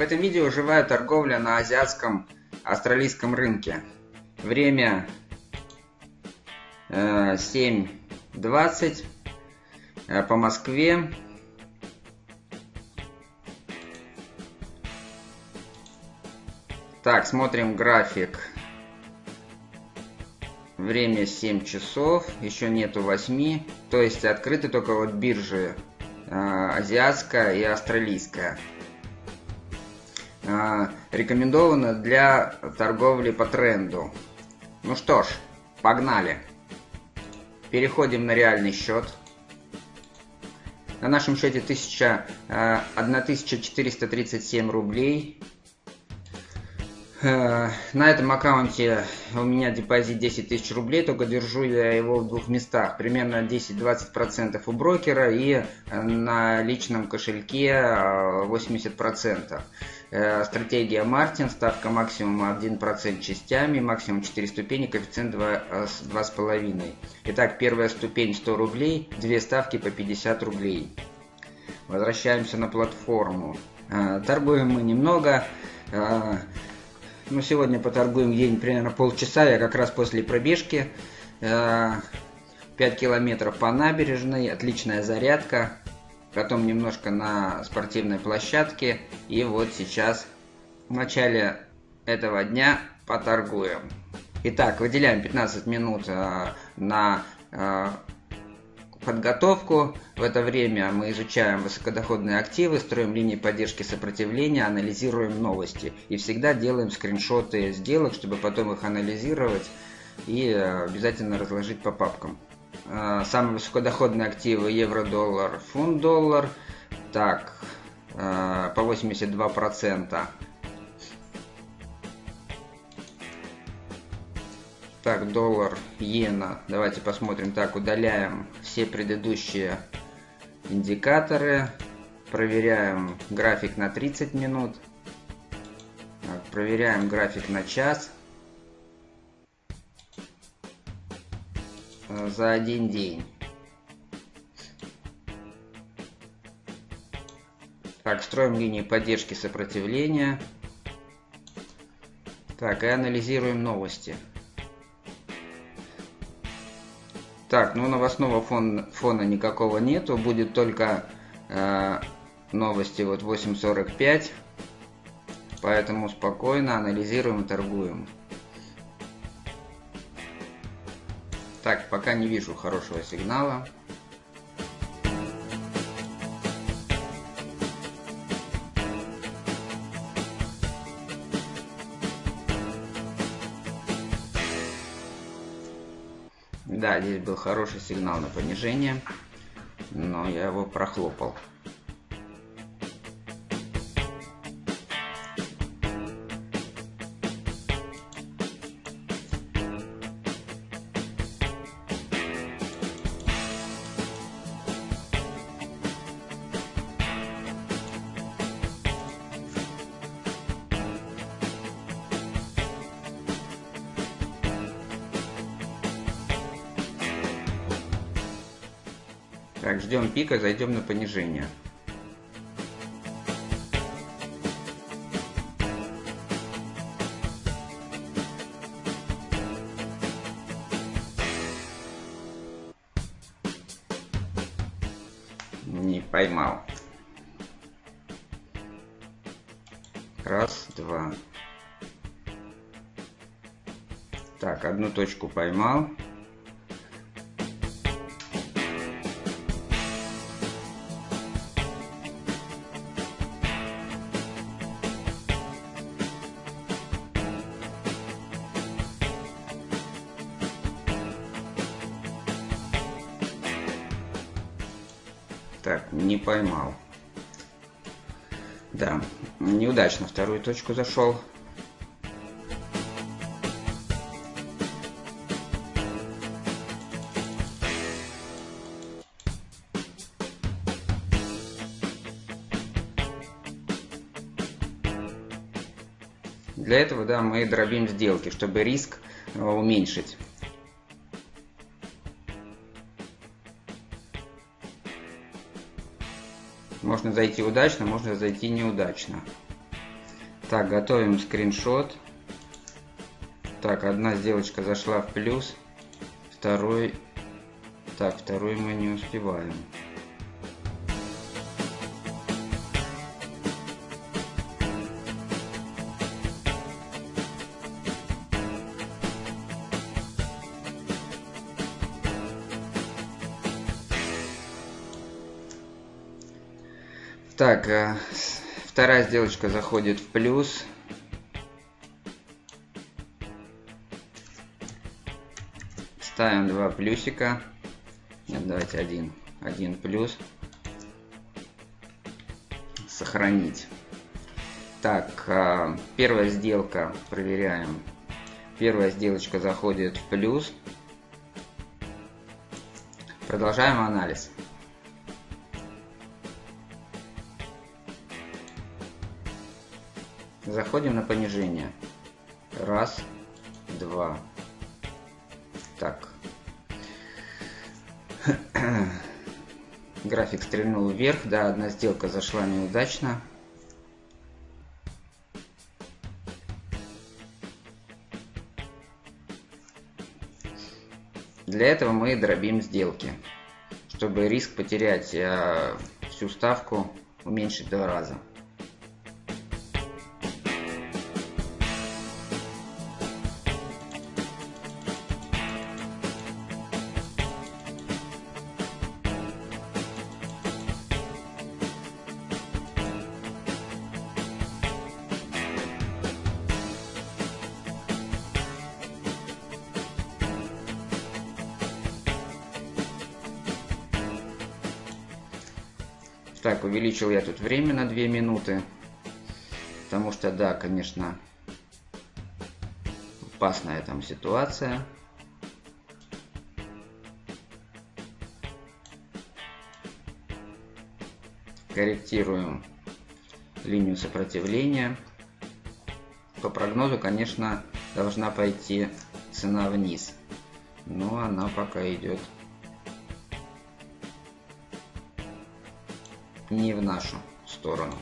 В этом видео живая торговля на азиатском австралийском рынке. Время э, 7.20 э, по Москве. Так, смотрим график. Время 7 часов, еще нету 8. То есть открыты только вот биржи э, азиатская и австралийская. Э, рекомендовано для торговли по тренду. Ну что ж, погнали. Переходим на реальный счет. На нашем счете 1000, 1437 рублей. Э, на этом аккаунте у меня депозит 10 тысяч рублей, только держу я его в двух местах. Примерно 10-20% у брокера и на личном кошельке 80%. Э, стратегия Мартин, ставка максимум 1% частями, максимум 4 ступени, коэффициент 2,5. Э, Итак, первая ступень 100 рублей, две ставки по 50 рублей. Возвращаемся на платформу. Торгуем мы немного. Ну, сегодня поторгуем день примерно полчаса. Я как раз после пробежки. 5 э, километров по набережной. Отличная зарядка. Потом немножко на спортивной площадке. И вот сейчас в начале этого дня поторгуем. Итак, выделяем 15 минут э, на э, подготовку. В это время мы изучаем высокодоходные активы, строим линии поддержки сопротивления, анализируем новости. И всегда делаем скриншоты сделок, чтобы потом их анализировать и э, обязательно разложить по папкам. Э, самые высокодоходные активы евро-доллар, фунт-доллар. Так, э, по 82%. Так, доллар, иена. Давайте посмотрим. Так, удаляем все предыдущие индикаторы. Проверяем график на 30 минут. Так, проверяем график на час. За один день. Так, строим линии поддержки сопротивления. Так, и анализируем новости. Так, ну новостного фон, фона никакого нету, будет только э, новости вот 8.45, поэтому спокойно анализируем и торгуем. Пока не вижу хорошего сигнала. Да, здесь был хороший сигнал на понижение, но я его прохлопал. Так, ждем пика, зайдем на понижение. Не поймал. Раз, два. Так, одну точку поймал. Так, не поймал. Да, неудачно вторую точку зашел. Для этого, да, мы дробим сделки, чтобы риск э, уменьшить. Можно зайти удачно, можно зайти неудачно. Так, готовим скриншот. Так, одна сделочка зашла в плюс. Второй... Так, второй мы не успеваем. Так, э, вторая сделочка заходит в плюс. Ставим два плюсика. Нет, давайте один. Один плюс. Сохранить. Так, э, первая сделка, проверяем. Первая сделочка заходит в плюс. Продолжаем анализ. Заходим на понижение. Раз, два. Так. График стрельнул вверх. Да, одна сделка зашла неудачно. Для этого мы дробим сделки, чтобы риск потерять э, всю ставку уменьшить два раза. Так, увеличил я тут время на 2 минуты. Потому что, да, конечно, опасная там ситуация. Корректируем линию сопротивления. По прогнозу, конечно, должна пойти цена вниз. Но она пока идет не в нашу сторону.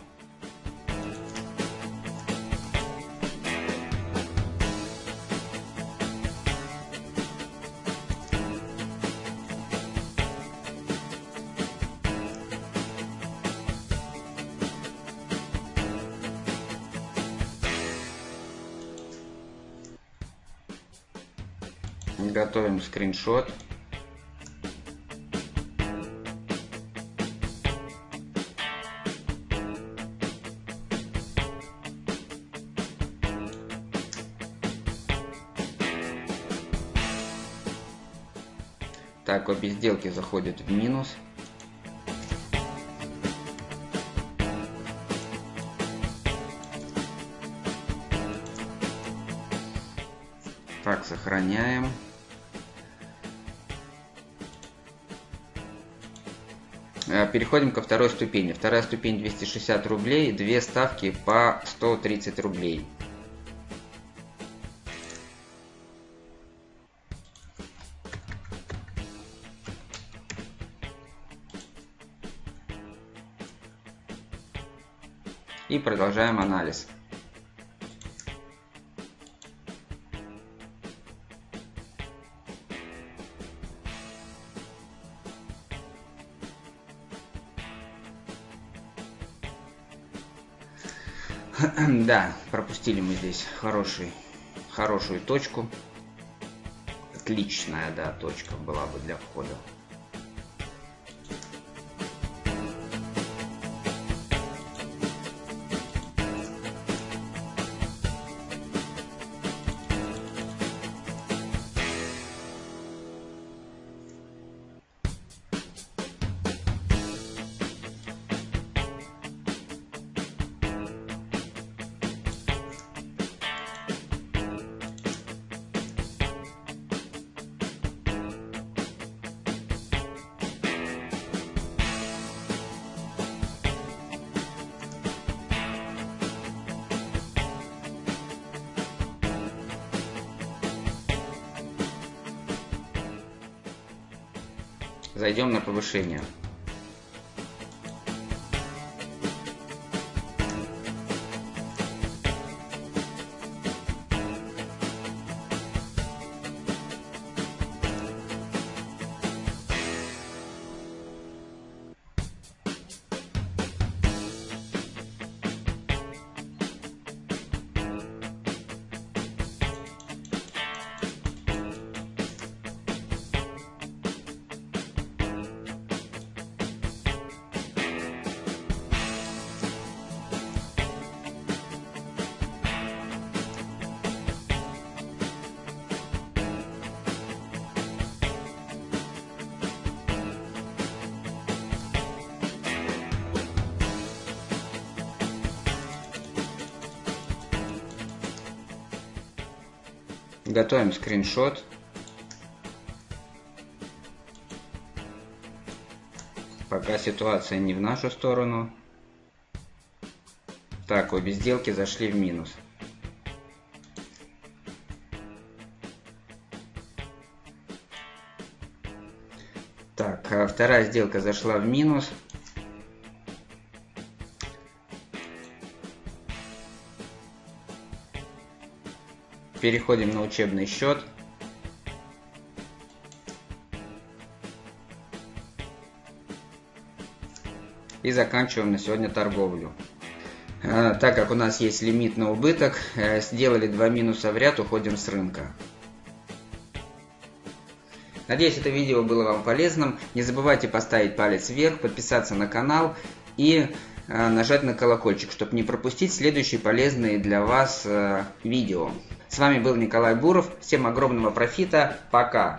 Готовим скриншот. Так, обе сделки заходят в минус. Так, сохраняем. Э, переходим ко второй ступени. Вторая ступень 260 рублей, две ставки по 130 рублей. И продолжаем анализ. Да, пропустили мы здесь хороший, хорошую точку. Отличная, да, точка была бы для входа. Зайдем на повышение. Готовим скриншот. Пока ситуация не в нашу сторону. Так, обе сделки зашли в минус. Так, а вторая сделка зашла в минус. Переходим на учебный счет. И заканчиваем на сегодня торговлю. А, так как у нас есть лимит на убыток, э, сделали два минуса в ряд, уходим с рынка. Надеюсь, это видео было вам полезным. Не забывайте поставить палец вверх, подписаться на канал и э, нажать на колокольчик, чтобы не пропустить следующие полезные для вас э, видео. С вами был Николай Буров. Всем огромного профита. Пока.